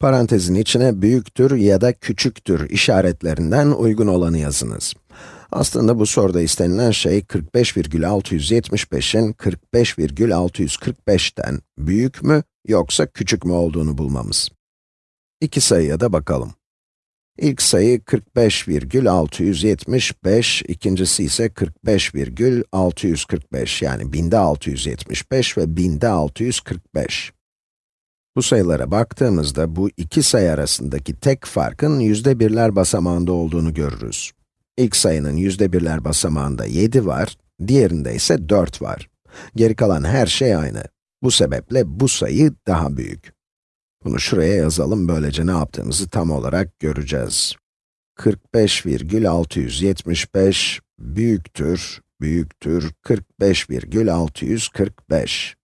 Parantezin içine büyüktür ya da küçüktür işaretlerinden uygun olanı yazınız. Aslında bu soruda istenilen şey 45,675'in 45,645'ten büyük mü yoksa küçük mü olduğunu bulmamız. İki sayıya da bakalım. İlk sayı 45,675, ikincisi ise 45,645 yani binde 675 ve binde 645. Bu sayılara baktığımızda bu iki sayı arasındaki tek farkın yüzde birler basamağında olduğunu görürüz. İlk sayının yüzde birler basamağında 7 var, diğerinde ise 4 var. Geri kalan her şey aynı. Bu sebeple bu sayı daha büyük. Bunu şuraya yazalım, böylece ne yaptığımızı tam olarak göreceğiz. 45,675 büyüktür, büyüktür 45,645.